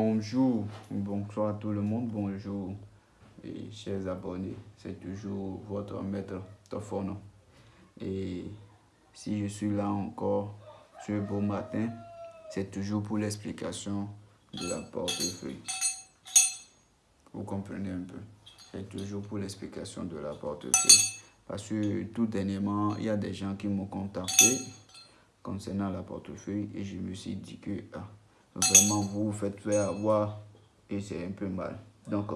Bonjour, bonsoir tout le monde, bonjour et chers abonnés, c'est toujours votre maître Tofono. Et si je suis là encore ce beau matin, c'est toujours pour l'explication de la portefeuille. Vous comprenez un peu, c'est toujours pour l'explication de la portefeuille. Parce que tout dernièrement, il y a des gens qui m'ont contacté concernant la portefeuille et je me suis dit que ah, Vraiment, vous vous faites faire avoir et c'est un peu mal. Donc,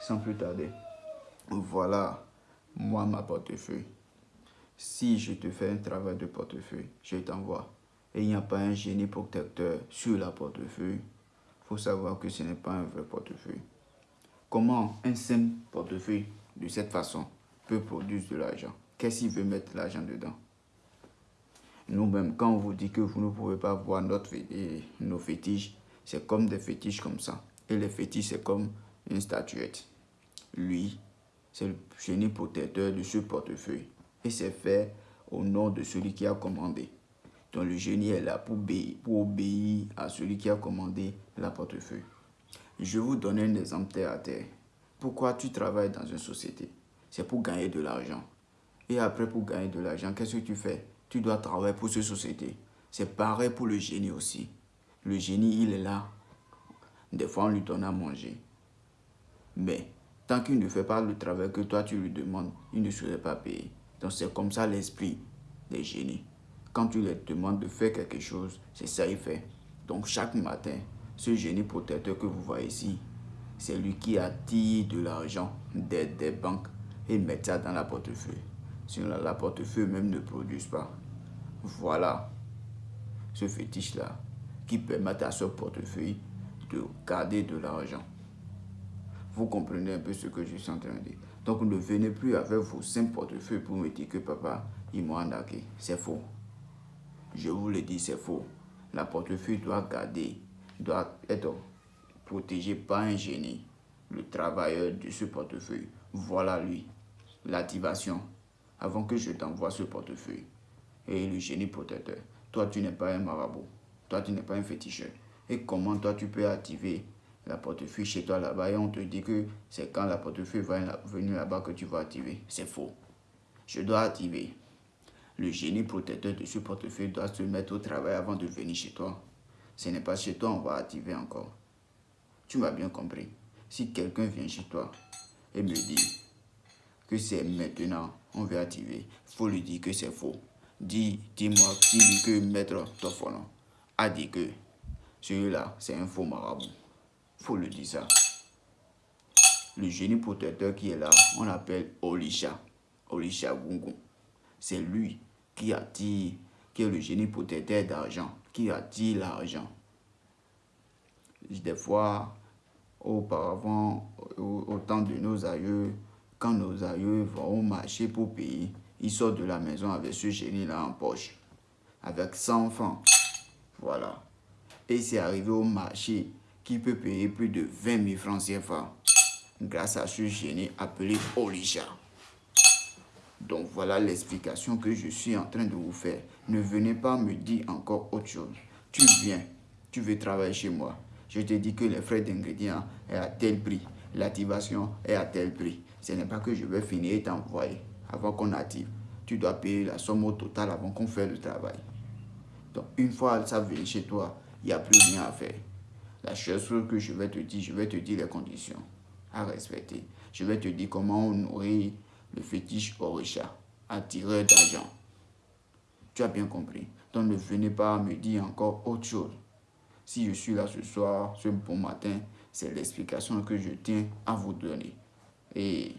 sans plus tarder, voilà moi ma portefeuille. Si je te fais un travail de portefeuille, je t'envoie. Et il n'y a pas un génie protecteur sur la portefeuille. Il faut savoir que ce n'est pas un vrai portefeuille. Comment un simple portefeuille de cette façon peut produire de l'argent? Qu'est-ce qu'il veut mettre l'argent dedans? Nous-mêmes, quand on vous dit que vous ne pouvez pas voir notre, nos fétiches, c'est comme des fétiches comme ça. Et les fétiches, c'est comme une statuette. Lui, c'est le génie protecteur de ce portefeuille. Et c'est fait au nom de celui qui a commandé. Donc le génie est là pour obéir, à celui qui a commandé la portefeuille. Je vous donne un exemple terre à terre. Pourquoi tu travailles dans une société? C'est pour gagner de l'argent. Et après, pour gagner de l'argent, qu'est-ce que tu fais? Tu dois travailler pour cette société. C'est pareil pour le génie aussi. Le génie, il est là. Des fois, on lui donne à manger. Mais tant qu'il ne fait pas le travail que toi, tu lui demandes, il ne serait pas payé. Donc, c'est comme ça l'esprit des génies. Quand tu lui demandes de faire quelque chose, c'est ça qu'il fait. Donc, chaque matin, ce génie protecteur que vous voyez ici, c'est lui qui attire de l'argent des, des banques et met ça dans la portefeuille. Sinon, la portefeuille même ne produit pas. Voilà ce fétiche-là qui permet à ce portefeuille de garder de l'argent. Vous comprenez un peu ce que je suis en train de dire. Donc ne venez plus avec vos simples portefeuilles pour me dire que papa, il m'a arnaqué. C'est faux. Je vous le dis, c'est faux. La portefeuille doit garder, doit être protégée par un génie, le travailleur de ce portefeuille. Voilà lui, l'activation, avant que je t'envoie ce portefeuille et le génie protecteur. Toi, tu n'es pas un marabout. Toi, tu n'es pas un féticheur. Et comment toi, tu peux activer la portefeuille chez toi là-bas et on te dit que c'est quand la portefeuille va venir là-bas que tu vas activer? C'est faux. Je dois activer. Le génie protecteur de ce portefeuille doit se mettre au travail avant de venir chez toi. Ce n'est pas chez toi on va activer encore. Tu m'as bien compris. Si quelqu'un vient chez toi et me dit que c'est maintenant on veut activer, faut lui dire que c'est faux. Dis, dis-moi, dis-lui que Maître Tofono a dit que celui-là, c'est un faux marabout. faut le dire ça. Le génie protecteur qui est là, on l'appelle Olisha. Olisha Gungun. C'est lui qui attire, qui est le génie protecteur d'argent, qui attire l'argent. Des fois, auparavant, au, temps de nos aïeux, quand nos aïeux vont au marché pour payer, il sort de la maison avec ce génie-là en poche. Avec 100 francs. Voilà. Et c'est arrivé au marché qui peut payer plus de 20 000 francs CFA. Grâce à ce génie appelé Olisha. Donc voilà l'explication que je suis en train de vous faire. Ne venez pas me dire encore autre chose. Tu viens, tu veux travailler chez moi. Je te dis que les frais d'ingrédients est à tel prix. L'activation est à tel prix. Ce n'est pas que je vais finir et t'envoyer avant qu'on active. Tu dois payer la somme au total avant qu'on fasse le travail. Donc, une fois ça vient chez toi, il n'y a plus rien à faire. La chose que je vais te dire, je vais te dire les conditions à respecter. Je vais te dire comment on nourrit le fétiche Orisha, attireur d'argent. Tu as bien compris. Donc ne venez pas me dire encore autre chose. Si je suis là ce soir, ce bon matin, c'est l'explication que je tiens à vous donner. Et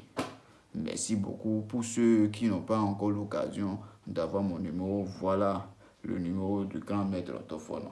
Merci beaucoup. Pour ceux qui n'ont pas encore l'occasion d'avoir mon numéro, voilà le numéro du grand maître Tofono.